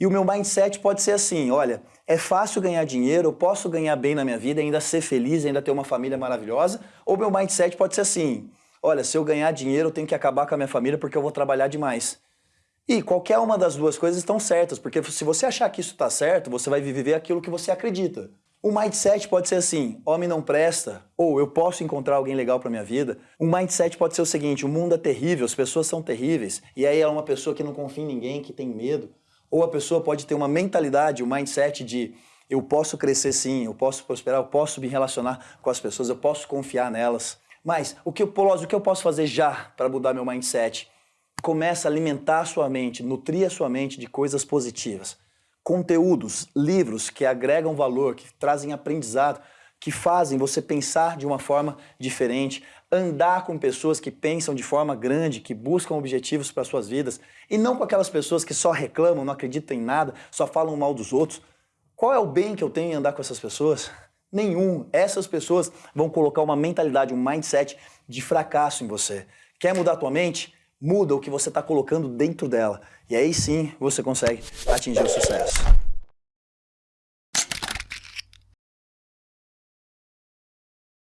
E o meu mindset pode ser assim, olha, é fácil ganhar dinheiro, eu posso ganhar bem na minha vida, ainda ser feliz, ainda ter uma família maravilhosa, ou meu mindset pode ser assim, olha, se eu ganhar dinheiro eu tenho que acabar com a minha família porque eu vou trabalhar demais. E qualquer uma das duas coisas estão certas, porque se você achar que isso está certo, você vai viver aquilo que você acredita. O mindset pode ser assim, homem não presta, ou eu posso encontrar alguém legal para minha vida. O mindset pode ser o seguinte, o mundo é terrível, as pessoas são terríveis, e aí é uma pessoa que não confia em ninguém, que tem medo. Ou a pessoa pode ter uma mentalidade, um mindset de eu posso crescer sim, eu posso prosperar, eu posso me relacionar com as pessoas, eu posso confiar nelas. Mas o que, eu, o que eu posso fazer já para mudar meu mindset? Começa a alimentar a sua mente, nutrir a sua mente de coisas positivas. Conteúdos, livros que agregam valor, que trazem aprendizado, que fazem você pensar de uma forma diferente, andar com pessoas que pensam de forma grande, que buscam objetivos para suas vidas, e não com aquelas pessoas que só reclamam, não acreditam em nada, só falam mal dos outros. Qual é o bem que eu tenho em andar com essas pessoas? Nenhum. Essas pessoas vão colocar uma mentalidade, um mindset de fracasso em você. Quer mudar a tua mente? Muda o que você está colocando dentro dela. E aí sim você consegue atingir o sucesso.